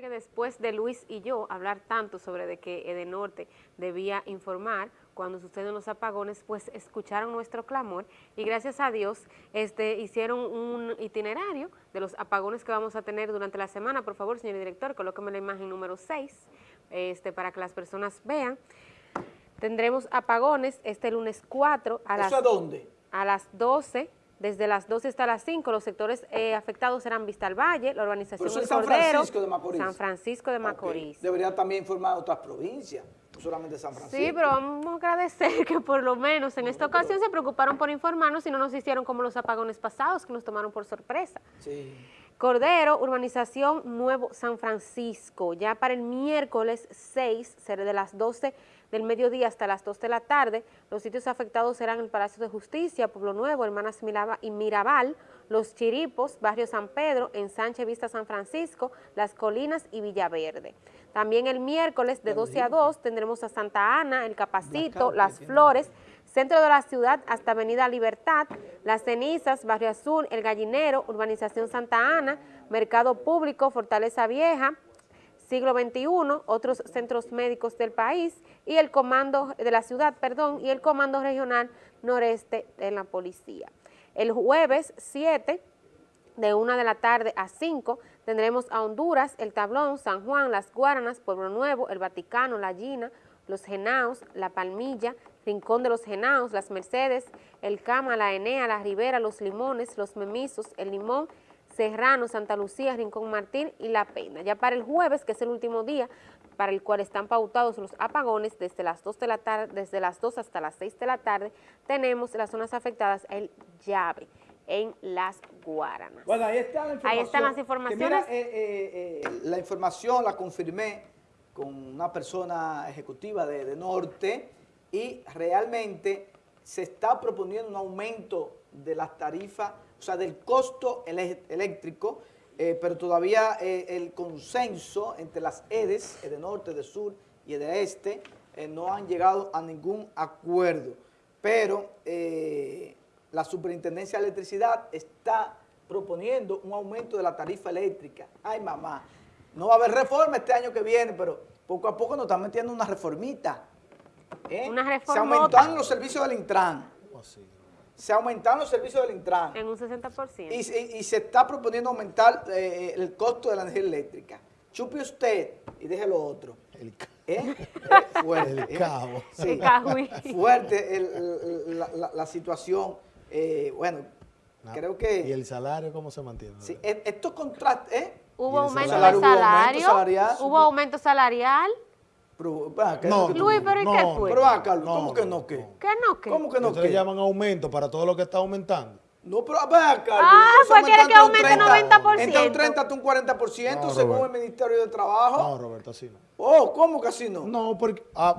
que después de Luis y yo hablar tanto sobre de que Edenorte debía informar cuando suceden los apagones, pues escucharon nuestro clamor y gracias a Dios este, hicieron un itinerario de los apagones que vamos a tener durante la semana. Por favor, señor director, colóqueme la imagen número 6 este, para que las personas vean. Tendremos apagones este lunes 4 a las... a dónde? A las 12 desde las 12 hasta las 5, los sectores eh, afectados serán Vista al Valle, la urbanización Pero El San Cordero, Francisco de Macorís. San Francisco de Macorís. Debería también informar a otras provincias, no solamente San Francisco. Sí, pero vamos a agradecer que por lo menos en esta ocasión se preocuparon por informarnos y no nos hicieron como los apagones pasados que nos tomaron por sorpresa. Sí. Cordero, urbanización Nuevo San Francisco. Ya para el miércoles 6, será de las 12 del mediodía hasta las 2 de la tarde. Los sitios afectados serán el Palacio de Justicia, Pueblo Nuevo, Hermanas y Mirabal, Los Chiripos, Barrio San Pedro, Ensanche Vista San Francisco, Las Colinas y Villaverde. También el miércoles de 12 a 2 tendremos a Santa Ana, El Capacito, Las Flores, centro de la ciudad hasta Avenida Libertad, Las Cenizas, Barrio Azul, El Gallinero, Urbanización Santa Ana, Mercado Público, Fortaleza Vieja, Siglo XXI, otros centros médicos del país y el comando de la ciudad, perdón, y el comando regional noreste de la policía. El jueves 7 de 1 de la tarde a 5 tendremos a Honduras, El Tablón, San Juan, Las Guaranas, Pueblo Nuevo, El Vaticano, La Gina, Los Genaos, La Palmilla, Rincón de los Genaos, Las Mercedes, El Cama, La Enea, La Ribera, Los Limones, Los Memisos, El Limón, Serrano, Santa Lucía, Rincón Martín y La Pena. Ya para el jueves, que es el último día para el cual están pautados los apagones desde las 2 de la tarde, desde las 2 hasta las 6 de la tarde, tenemos las zonas afectadas el llave en las Guaranas. Bueno, ahí está la. Ahí están las informaciones. mira, eh, eh, eh, la información la confirmé con una persona ejecutiva de, de Norte y realmente se está proponiendo un aumento de las tarifas, o sea, del costo eléctrico, eh, pero todavía eh, el consenso entre las EDES, EDE Norte, EDE Sur y EDE Este, eh, no han llegado a ningún acuerdo. Pero la Superintendencia de Electricidad está proponiendo un aumento de la tarifa eléctrica. Ay, mamá, no va a haber reforma este año que viene, pero poco a poco nos están metiendo una reformita. Una reforma. Se aumentaron los servicios del Intran. Oh, se aumentaron los servicios del Intran. En un 60%. Y, y se está proponiendo aumentar eh, el costo de la energía eléctrica. Chupe usted y deje lo otro. El, ¿Eh? eh fuerte. El ¿eh? cabo. Sí, fuerte el, la, la, situación. bueno, creo que... ¿Y el salario cómo se mantiene? Sí, e, estos contratos... ¿Hubo aumento de salario? Hubo aumento salarial. ¿Hubo aumento salarial? Pero, no, Luis, pero ¿y no, qué fue? Pero va, Carlos, ¿cómo que no qué? ¿Qué no qué? ¿Cómo que no Ustedes llaman aumento para todo lo que está aumentando. No, pero vea, Carlos. Ah, pues quiere que aumente 90%. Entre un 30 hasta un 40% según el Ministerio de Trabajo. No, Roberto, así no. Oh, ¿cómo que así no? No, porque... Ah,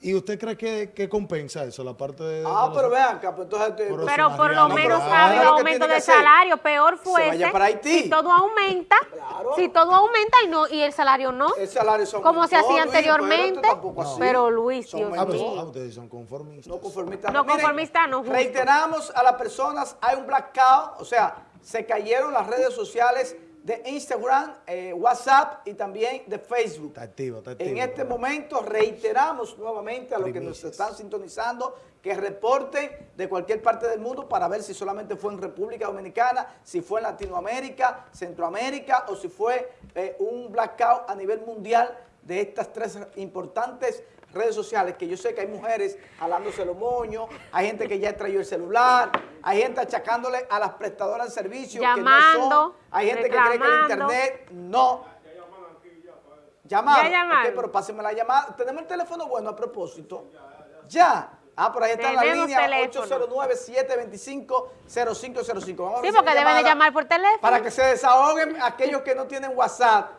¿Y usted cree que, que, compensa eso, la parte de... Ah, pero vean acá, pues entonces... Pero, pero por lo menos ha habido aumento de salario, peor fuese para Haití. si todo aumenta, claro. si todo aumenta y no y el salario no, el salario son como se hacía anteriormente, pero, Luis, Dios ah. Ah, ustedes son conformistas. No conformistas. No, conformistas, no. Reiteramos a las personas, hay un blackout, o sea, se cayeron las redes sociales de Instagram, eh, WhatsApp y también de Facebook. Está activo, está activo. En este momento reiteramos nuevamente a los que nos están sintonizando que reporten de cualquier parte del mundo para ver si solamente fue en República Dominicana, si fue en Latinoamérica, Centroamérica o si fue eh, un blackout a nivel mundial de estas tres importantes redes sociales, que yo sé que hay mujeres jalándose los moños, hay gente que ya traído el celular, hay gente achacándole a las prestadoras de servicios Llamando, que no son, hay gente que cree que el internet no. Llamar. Pero pásenme la llamada. Tenemos el teléfono bueno a propósito. Ya. Ah, por ahí está la línea 809-725-0505. Sí, porque deben de llamar por teléfono. Para que se desahoguen aquellos que no tienen WhatsApp.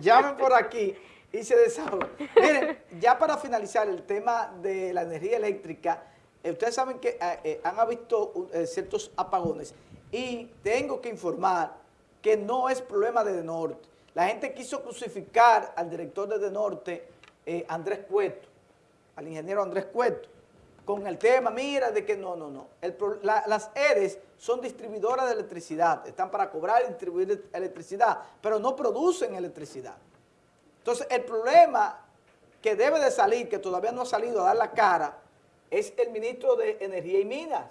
Llamen por aquí y se desahoga. Miren, ya para finalizar el tema de la energía eléctrica, eh, ustedes saben que eh, eh, han habido ciertos apagones y tengo que informar que no es problema de Norte. La gente quiso crucificar al director de Norte, Andrés Cueto, al ingeniero Andrés Cueto, con el tema, mira, de que no, no, no. las ERES son distribuidoras de electricidad, están para cobrar y distribuir electricidad, pero no producen electricidad. Entonces, el problema que debe de salir, que todavía no ha salido a dar la cara, es el ministro de Energía y Minas.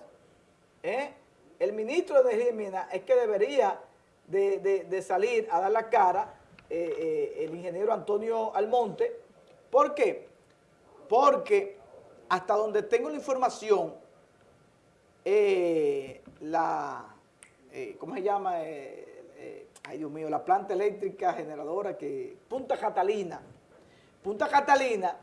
¿eh? El ministro de Energía y Minas es que debería de, salir a dar la cara eh, eh, el ingeniero Antonio Almonte. ¿Por qué? Porque hasta donde tengo la información, la, ¿cómo se llama? Ay Dios mío, la planta eléctrica generadora que, Punta Catalina, Punta Catalina,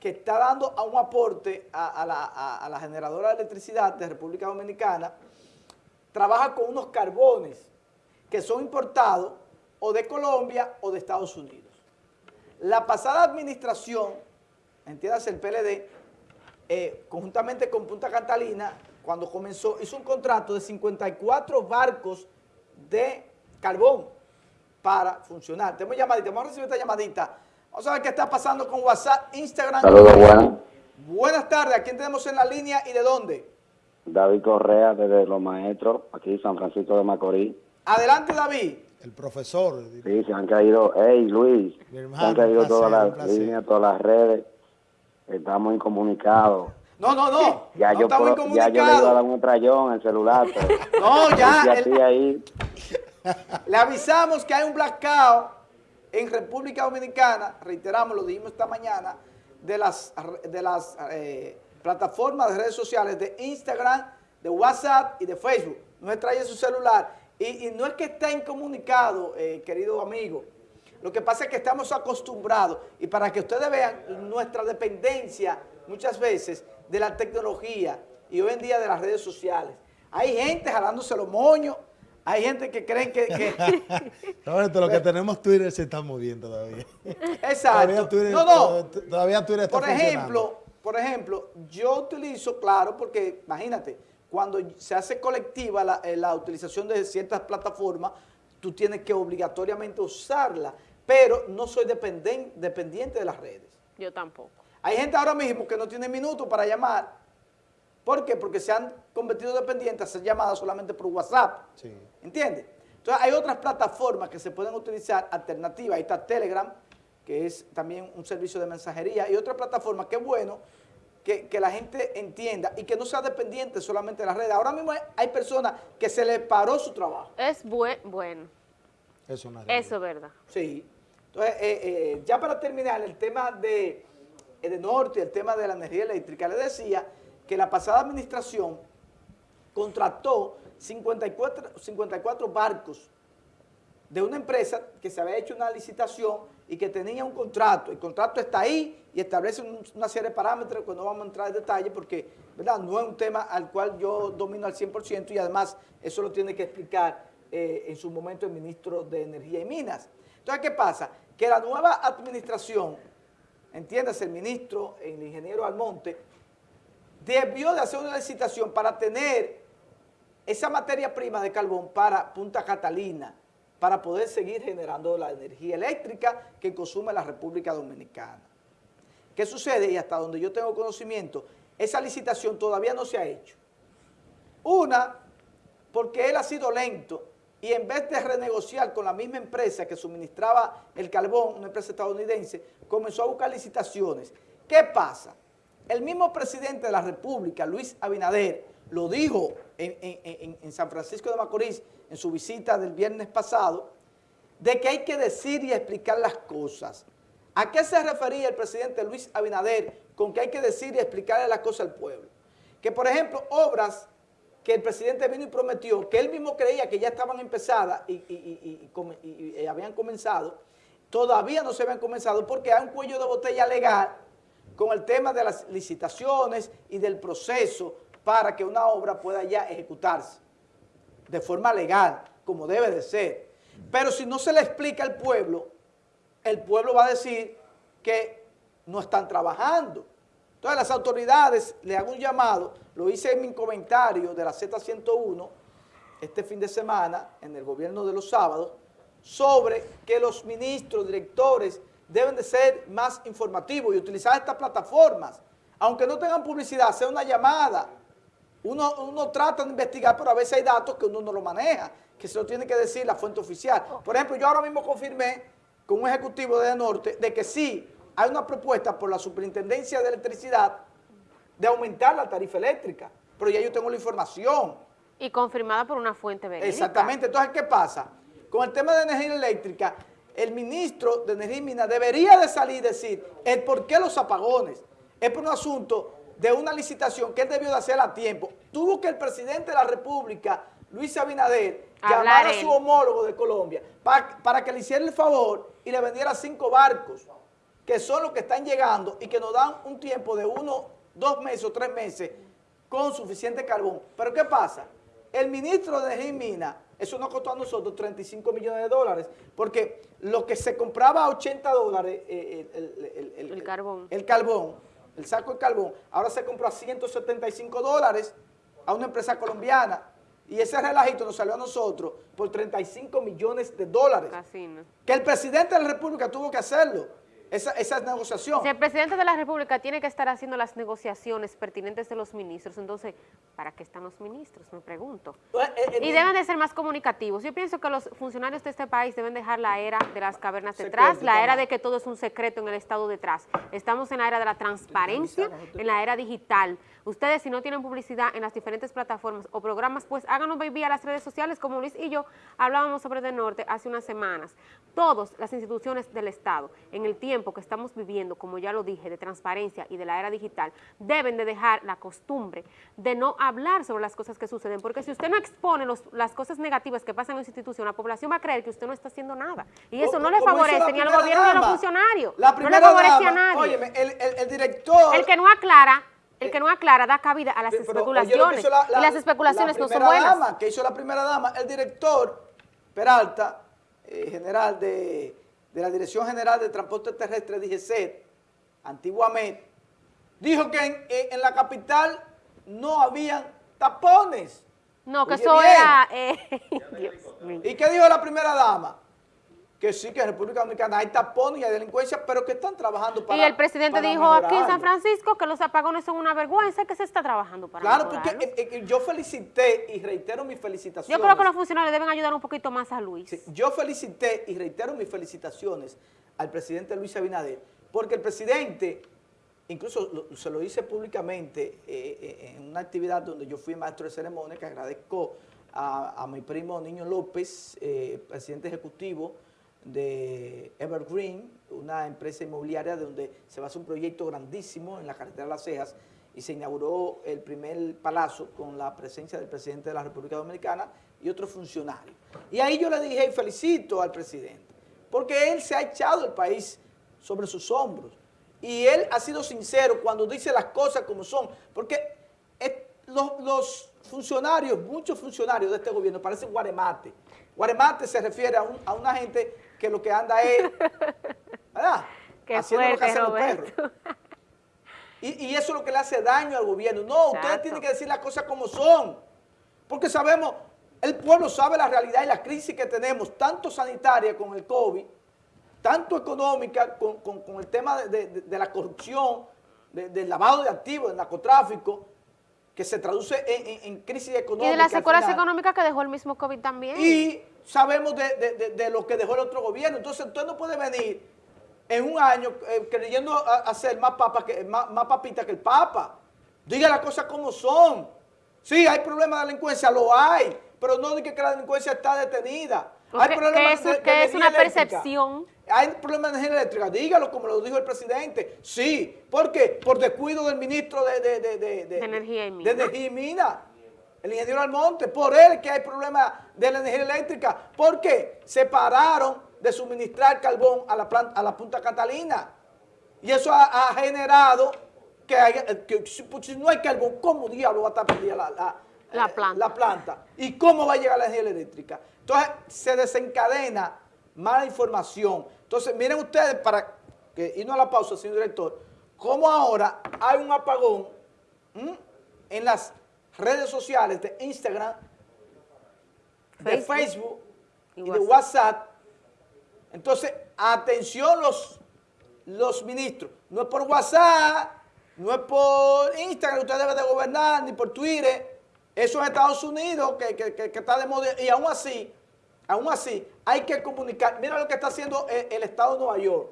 que está dando a un aporte a, la, generadora de electricidad de República Dominicana, trabaja con unos carbones que son importados o de Colombia o de Estados Unidos. La pasada administración, entiendas el PLD, eh, conjuntamente con Punta Catalina, cuando comenzó, hizo un contrato de 54 barcos de carbón para funcionar. Tenemos llamadita, vamos a recibir esta llamadita. Vamos a ver qué está pasando con WhatsApp, Instagram. Saludos, buenas. Buenas tardes, ¿a quién tenemos en la línea y de dónde? David Correa, desde Los Maestros, aquí San Francisco de Macorís. Adelante, David. El profesor. Sí, se han caído, hey Luis, se han caído todas las líneas, todas las redes, estamos incomunicados. No, no, no. Ya, yo, puedo, ya yo le iba a dar un trayón al celular. no, ya. ahí. Le avisamos que hay un blackout en República Dominicana, reiteramos, lo dijimos esta mañana, de las, de las eh, plataformas de redes sociales de Instagram, de WhatsApp y de Facebook. No se trae su celular. Y, no es que esté incomunicado, eh, querido amigo. Lo que pasa es que estamos acostumbrados y para que ustedes vean nuestra dependencia muchas veces de la tecnología y hoy en día de las redes sociales. Hay gente jalándose los moños, hay gente que creen que... que lo que tenemos Twitter se está moviendo todavía. Exacto. Todavía Twitter, no, no. Todavía Twitter está por ejemplo, Por ejemplo, yo utilizo, claro, porque imagínate, cuando se hace colectiva la, eh, la utilización de ciertas plataformas, tú tienes que obligatoriamente usarla, pero no soy dependiente de las redes. Yo tampoco. Hay gente ahora mismo que no tiene minutos para llamar ¿Por qué? Porque se han convertido dependientes a hacer llamadas solamente por WhatsApp. Sí. ¿Entiendes? Entonces hay otras plataformas que se pueden utilizar alternativas. Ahí está Telegram, que es también un servicio de mensajería, y otra plataforma que es bueno que, la gente entienda y que no sea dependiente solamente de las redes. Ahora mismo hay, personas que se les paró su trabajo. Es bueno. Eso, Eso es verdad. Sí. Entonces, eh, eh, ya para terminar, el tema de, eh, de Norte, el tema de la energía eléctrica, le decía que la pasada administración contrató 54, 54 barcos de una empresa que se había hecho una licitación y que tenía un contrato. El contrato está ahí y establece una serie de parámetros que no vamos a entrar en detalle porque ¿verdad? no es un tema al cual yo domino al 100% y además eso lo tiene que explicar eh, en su momento el ministro de Energía y Minas. Entonces, ¿qué pasa? Que la nueva administración, entiéndase el ministro, el ingeniero Almonte, debió de hacer una licitación para tener esa materia prima de carbón para Punta Catalina, para poder seguir generando la energía eléctrica que consume la República Dominicana. ¿Qué sucede? Y hasta donde yo tengo conocimiento, esa licitación todavía no se ha hecho. Una, porque él ha sido lento y en vez de renegociar con la misma empresa que suministraba el carbón, una empresa estadounidense, comenzó a buscar licitaciones. ¿Qué pasa? El mismo presidente de la República, Luis Abinader, lo dijo en, San Francisco de Macorís en su visita del viernes pasado, de que hay que decir y explicar las cosas. ¿A qué se refería el presidente Luis Abinader con que hay que decir y explicarle las cosas al pueblo? Que, por ejemplo, obras que el presidente vino y prometió, que él mismo creía que ya estaban empezadas y, y habían comenzado, todavía no se habían comenzado porque hay un cuello de botella legal con el tema de las licitaciones y del proceso para que una obra pueda ya ejecutarse de forma legal, como debe de ser. Pero si no se le explica al pueblo, el pueblo va a decir que no están trabajando. Entonces las autoridades le hago un llamado, lo hice en mi comentario de la Z101 este fin de semana en el gobierno de los sábados, sobre que los ministros, directores deben de ser más informativos y utilizar estas plataformas. aunque no tengan publicidad, sea una llamada. Uno, uno trata de investigar, pero a veces hay datos que uno no lo maneja, que se lo tiene que decir la fuente oficial. Por ejemplo, yo ahora mismo confirmé con un ejecutivo de Norte de que sí hay una propuesta por la Superintendencia de Electricidad de aumentar la tarifa eléctrica, pero ya yo tengo la información. Y confirmada por una fuente verídica. Exactamente. Entonces, ¿qué pasa? Con el tema de energía eléctrica, el ministro de Energía y Minas debería de salir y decir el por qué los apagones. Es por un asunto de una licitación que él debió de hacer a tiempo. Tuvo que el presidente de la República, Luis Abinader, llamar a su homólogo de Colombia para, para que le hiciera el favor y le vendiera cinco barcos, que son los que están llegando y que nos dan un tiempo de uno, dos meses o tres meses con suficiente carbón. Pero ¿qué pasa? El ministro de Minas eso nos costó a nosotros 35 millones de dólares, porque lo que se compraba a 80 dólares, eh, el, carbón. el carbón, el saco de carbón, ahora se compra a 175 dólares a una empresa colombiana. Y ese relajito nos salió a nosotros por 35 millones de dólares. Que el presidente de la República tuvo que hacerlo esa, esa negociación. Si el presidente de la República tiene que estar haciendo las negociaciones pertinentes de los ministros, entonces, ¿para qué están los ministros? Me pregunto. Pues, eh, eh, y deben de ser más comunicativos. Yo pienso que los funcionarios de este país deben dejar la era de las cavernas detrás, la era de que todo es un secreto en el Estado detrás. Estamos en la era de la transparencia, en la era digital. Ustedes, si no tienen publicidad en las diferentes plataformas o programas, pues háganos vía las redes sociales, como Luis y yo hablábamos sobre De Norte hace unas semanas. Todas las instituciones del Estado, en el tiempo que estamos viviendo, como ya lo dije, de transparencia y de la era digital, deben de dejar la costumbre de no hablar sobre las cosas que suceden, porque si usted no expone las cosas negativas que pasan en su institución, la población va a creer que usted no está haciendo nada. Y eso no le favorece ni al gobierno ni a los funcionarios. no le favorece a nadie. el, director... El que no aclara el que no aclara da cabida a las especulaciones. y las especulaciones no son buenas. Dama, que hizo la primera dama, el director Peralta, eh, general de de la Dirección General de Transporte Terrestre, DGCET, antiguamente, dijo que en, la capital no habían tapones. No, que eso era... Eh, ¿Y qué dijo la primera dama? Que sí, que en República Dominicana hay tapones y hay delincuencia, pero que están trabajando para Y el presidente dijo aquí en San Francisco que los apagones son una vergüenza, que se está trabajando para Claro, porque eh, eh, yo felicité y reitero mis felicitaciones. Yo creo que los funcionarios deben ayudar un poquito más a Luis. yo felicité y reitero mis felicitaciones al presidente Luis Abinader, porque el presidente, incluso se lo hice públicamente eh, en una actividad donde yo fui maestro de ceremonia, que agradezco a, mi primo Niño López, presidente ejecutivo, de Evergreen, una empresa inmobiliaria donde se va a hacer un proyecto grandísimo en la carretera de Las Cejas y se inauguró el primer palazo con la presencia del presidente de la República Dominicana y otros funcionarios. Y ahí yo le dije felicito al presidente, porque él se ha echado el país sobre sus hombros y él ha sido sincero cuando dice las cosas como son, porque los, los funcionarios, muchos funcionarios de este gobierno parecen guaremate. Guaremate se refiere a una gente que lo que anda es, ¿verdad? Haciendo lo que hacen los perros. Y, eso es lo que le hace daño al gobierno. No, ustedes tienen que decir las cosas como son. Porque sabemos, el pueblo sabe la realidad y la crisis que tenemos, tanto sanitaria con el COVID, tanto económica con, el tema de, la corrupción, del lavado de activos, del narcotráfico, que se traduce en, crisis económica. Y de las secuelas económicas que dejó el mismo COVID también. Y sabemos de, lo que dejó el otro gobierno. Entonces, usted no puede venir en un año eh, creyendo hacer más, papa que, más, papita que el Papa. Diga las cosas como son. Sí, hay problemas de delincuencia, lo hay, pero no diga que la delincuencia está detenida. Hay problemas que es una percepción. Hay problemas de energía eléctrica, dígalo como lo dijo el presidente. Sí, ¿por qué? Por descuido del ministro de, de Energía y Minas el ingeniero Almonte, por él que hay problemas de la energía eléctrica, porque se pararon de suministrar carbón a la, planta, a la Punta Catalina. Y eso ha, generado que, pues, si no hay carbón, ¿cómo diablo va a estar perdida la, la, planta. la planta? ¿Y cómo va a llegar la energía eléctrica? Entonces se desencadena mala información. Entonces miren ustedes, para que irnos a la pausa, señor director, cómo ahora hay un apagón en las redes sociales de Instagram, de Facebook y, de WhatsApp. Entonces, atención los, los ministros. No es por WhatsApp, no es por Instagram que usted debe de gobernar, ni por Twitter. Eso es Estados Unidos que, que- que- que está de moda. Y aún así, aún así, hay que comunicar. Mira lo que está haciendo el, el Estado de Nueva York.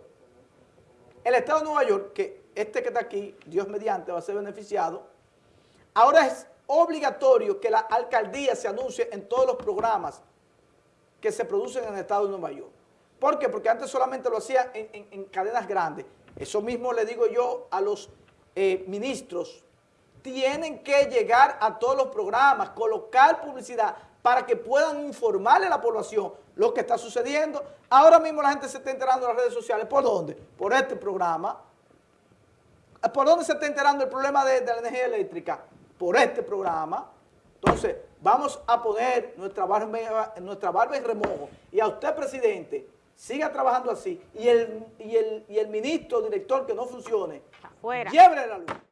El Estado de Nueva York, que este que está aquí, Dios mediante, va a ser beneficiado, ahora es obligatorio que la alcaldía se anuncie en todos los programas que se producen en el Estado de Nueva York. ¿Por qué? Porque antes solamente lo hacía en, en- en cadenas grandes. Eso mismo le digo yo a los eh, ministros. Tienen que llegar a todos los programas, colocar publicidad para que puedan informarle a la población lo que está sucediendo. Ahora mismo la gente se está enterando en las redes sociales. ¿Por dónde? Por este programa. ¿Por dónde se está enterando el problema de, de la energía eléctrica? Por este programa. Entonces, vamos a poner nuestra barba, nuestra barba en remojo. Y a usted, presidente, siga trabajando así. Y el, y el, y el ministro, director que no funcione, Afuera. llévele la luz.